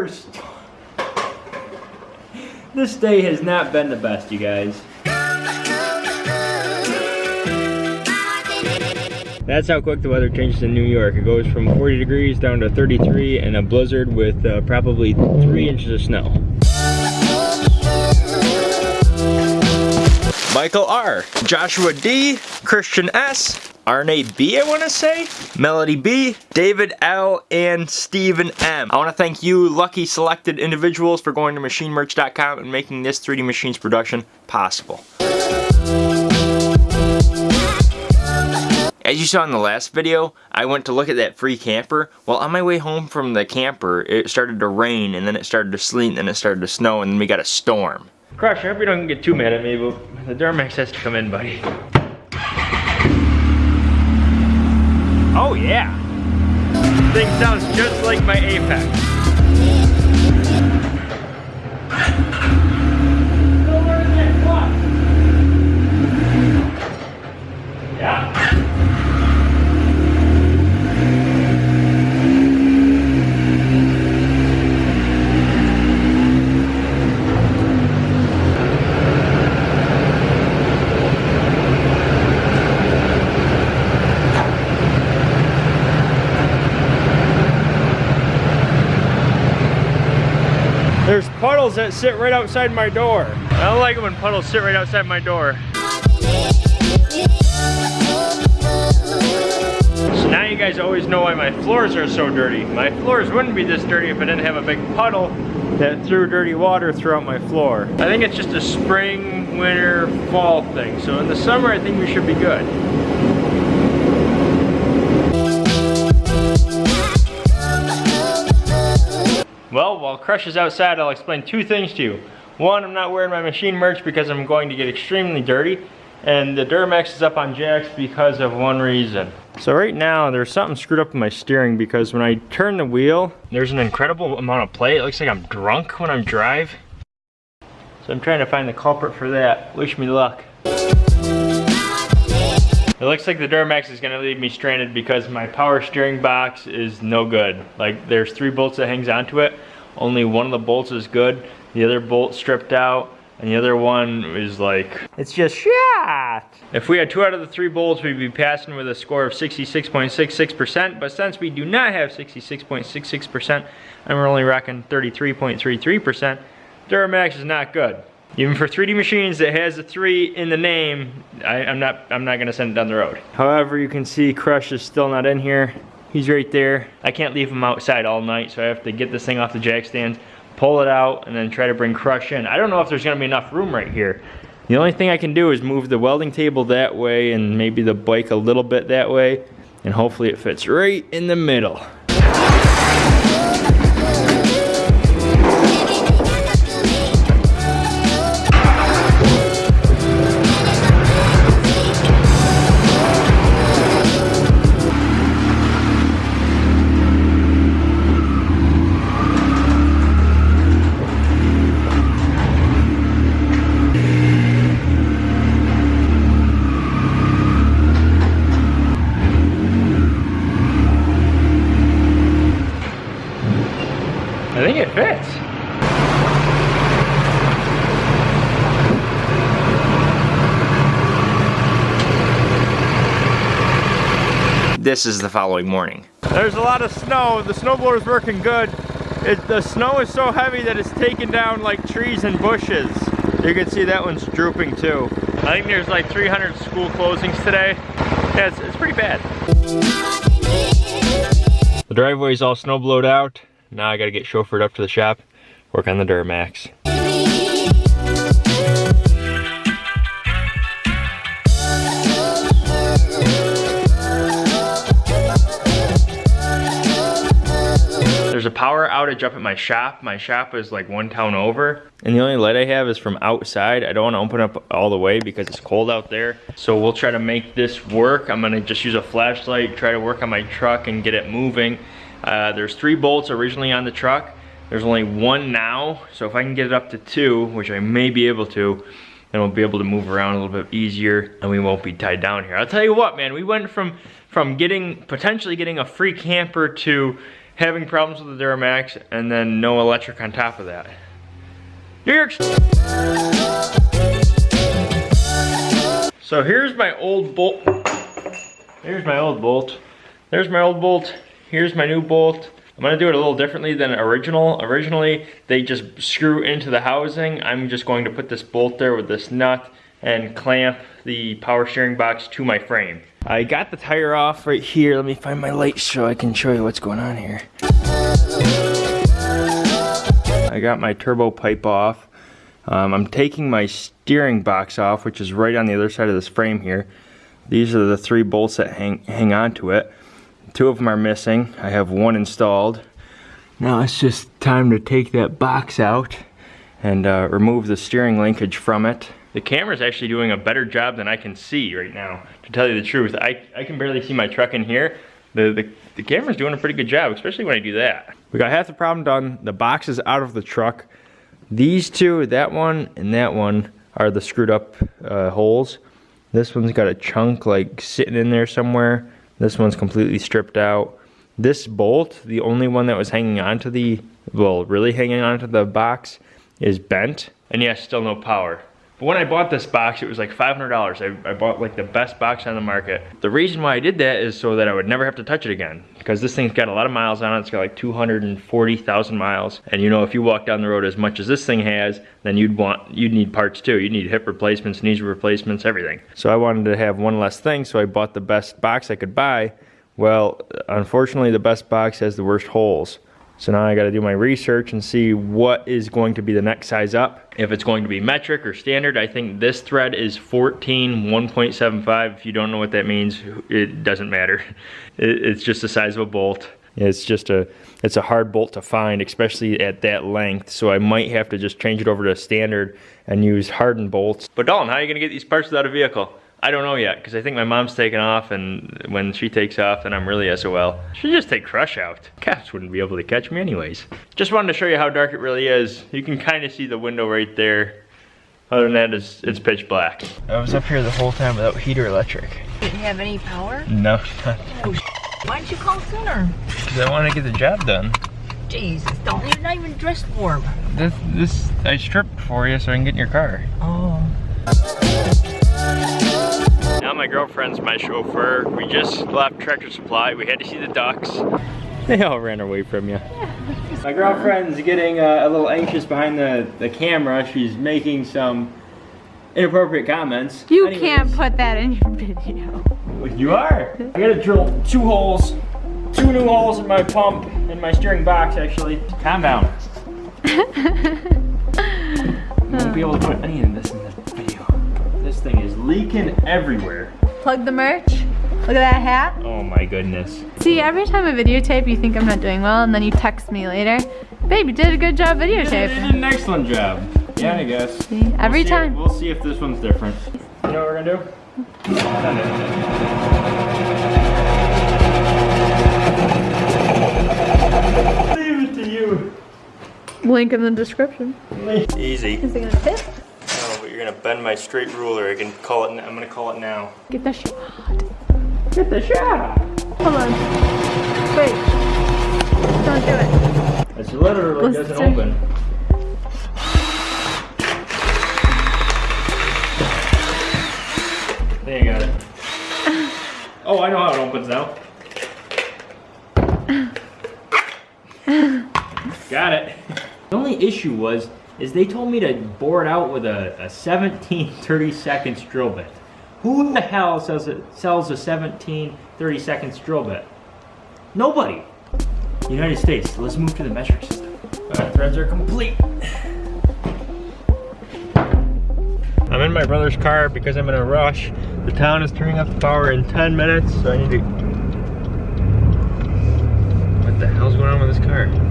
worst. This day has not been the best, you guys. That's how quick the weather changes in New York. It goes from 40 degrees down to 33 and a blizzard with uh, probably three inches of snow. Michael R, Joshua D, Christian S, Arne B, I want to say, Melody B, David L, and Stephen M. I want to thank you, lucky selected individuals, for going to machinemerch.com and making this 3D Machines production possible. As you saw in the last video, I went to look at that free camper. Well, on my way home from the camper, it started to rain, and then it started to sleet, and then it started to snow, and then we got a storm. Crush, I hope you don't get too mad at me, but the Duramax has to come in, buddy. Oh yeah! Thing sounds just like my Apex. There's puddles that sit right outside my door. I don't like it when puddles sit right outside my door. So now you guys always know why my floors are so dirty. My floors wouldn't be this dirty if I didn't have a big puddle that threw dirty water throughout my floor. I think it's just a spring, winter, fall thing. So in the summer, I think we should be good. Well, while Crush is outside, I'll explain two things to you. One, I'm not wearing my machine merch because I'm going to get extremely dirty. And the Duramax is up on jacks because of one reason. So right now, there's something screwed up in my steering because when I turn the wheel, there's an incredible amount of play. It looks like I'm drunk when I drive. So I'm trying to find the culprit for that. Wish me luck. It looks like the Duramax is gonna leave me stranded because my power steering box is no good. Like there's three bolts that hangs onto it. Only one of the bolts is good. The other bolt stripped out and the other one is like, it's just shot. If we had two out of the three bolts, we'd be passing with a score of 66.66%, but since we do not have 66.66% and we're only rocking 33.33%, Duramax is not good. Even for 3D machines that has a three in the name, I, am not I'm not gonna send it down the road. However, you can see Crush is still not in here. He's right there. I can't leave him outside all night, so I have to get this thing off the jack stands, pull it out, and then try to bring Crush in. I don't know if there's gonna be enough room right here. The only thing I can do is move the welding table that way and maybe the bike a little bit that way, and hopefully it fits right in the middle. It fits. This is the following morning. There's a lot of snow. The snowblower's working good. It, the snow is so heavy that it's taking down like trees and bushes. You can see that one's drooping too. I think there's like 300 school closings today. Yeah, it's, it's pretty bad. The driveway is all snow blowed out. Now I gotta get chauffeured up to the shop, work on the Duramax. There's a power outage up at my shop. My shop is like one town over. And the only light I have is from outside. I don't wanna open up all the way because it's cold out there. So we'll try to make this work. I'm gonna just use a flashlight, try to work on my truck and get it moving. Uh, there's three bolts originally on the truck. There's only one now. So if I can get it up to two, which I may be able to, then we'll be able to move around a little bit easier and we won't be tied down here. I'll tell you what, man, we went from, from getting, potentially getting a free camper to having problems with the Duramax, and then no electric on top of that. New York. So here's my old bolt. Here's my old bolt. There's my old bolt. Here's my new bolt. I'm gonna do it a little differently than original. Originally, they just screw into the housing. I'm just going to put this bolt there with this nut and clamp the power steering box to my frame. I got the tire off right here. Let me find my light so I can show you what's going on here. I got my turbo pipe off. Um, I'm taking my steering box off, which is right on the other side of this frame here. These are the three bolts that hang, hang onto it. Two of them are missing. I have one installed. Now it's just time to take that box out and uh, remove the steering linkage from it. The camera's actually doing a better job than I can see right now, to tell you the truth. I, I can barely see my truck in here. The, the, the camera's doing a pretty good job, especially when I do that. We got half the problem done. The box is out of the truck. These two, that one and that one, are the screwed up uh, holes. This one's got a chunk like sitting in there somewhere. This one's completely stripped out. This bolt, the only one that was hanging onto the, well, really hanging onto the box, is bent. And yes, still no power. But when I bought this box, it was like $500. I, I, bought like the best box on the market. The reason why I did that is so that I would never have to touch it again. Because this thing's got a lot of miles on it. It's got like 240,000 miles. And you know, if you walk down the road as much as this thing has, then you'd want, you'd need parts too. You'd need hip replacements, knees replacements, everything. So I wanted to have one less thing, so I bought the best box I could buy. Well, unfortunately, the best box has the worst holes. So now I gotta do my research and see what is going to be the next size up. If it's going to be metric or standard, I think this thread is 14 1.75. If you don't know what that means, it doesn't matter. It's just the size of a bolt. It's just a, it's a hard bolt to find, especially at that length. So I might have to just change it over to standard and use hardened bolts. But Dalton, how are you gonna get these parts without a vehicle? I don't know yet, because I think my mom's taking off, and when she takes off, then I'm really SOL. Should just take Crush out. Cats wouldn't be able to catch me anyways. Just wanted to show you how dark it really is. You can kind of see the window right there. Other than that, it's, it's pitch black. I was up here the whole time without heater electric. Didn't you have any power? No. oh, why didn't you call sooner? Because I want to get the job done. Jesus, don't you're not even dressed warm. This, this, I stripped for you so I can get in your car. Oh. Now my girlfriend's my chauffeur. We just left Tractor Supply. We had to see the ducks. They all ran away from you. my girlfriend's getting uh, a little anxious behind the, the camera. She's making some inappropriate comments. You Anyways. can't put that in your video. You are. I gotta drill two holes, two new holes in my pump, in my steering box actually. Calm down. I won't be able to put any of this in the this thing is leaking everywhere. Plug the merch. Look at that hat. Oh my goodness. See, every time I videotape, you think I'm not doing well, and then you text me later. Babe, you did a good job videotaping. You did an excellent job. Yeah, I guess. See, every we'll time. If, we'll see if this one's different. You know what we're gonna do? Leave it to you. Link in the description. Easy. Is it gonna fit? Gonna bend my straight ruler. I can call it. I'm gonna call it now. Get the shot. Get the shot. Hold on. Wait. Don't do it. It's literally Let's doesn't open. There you got it. Oh, I know how it opens now. got it. The only issue was is they told me to bore it out with a, a 17 30 seconds drill bit. Who in the hell sells a, sells a 17 30 seconds drill bit? Nobody. United States. Let's move to the metric system. Alright, threads are complete. I'm in my brother's car because I'm in a rush. The town is turning off the power in 10 minutes, so I need to... What the hell's going on with this car?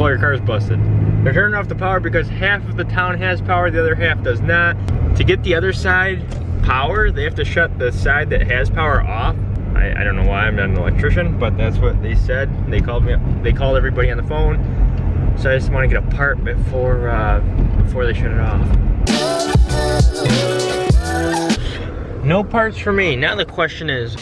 Call your car's busted. They're turning off the power because half of the town has power, the other half does not. To get the other side power, they have to shut the side that has power off. I, I don't know why, I'm not an electrician, but that's what they said. They called me, they called everybody on the phone. So I just want to get a part before, uh, before they shut it off. No parts for me. Now the question is,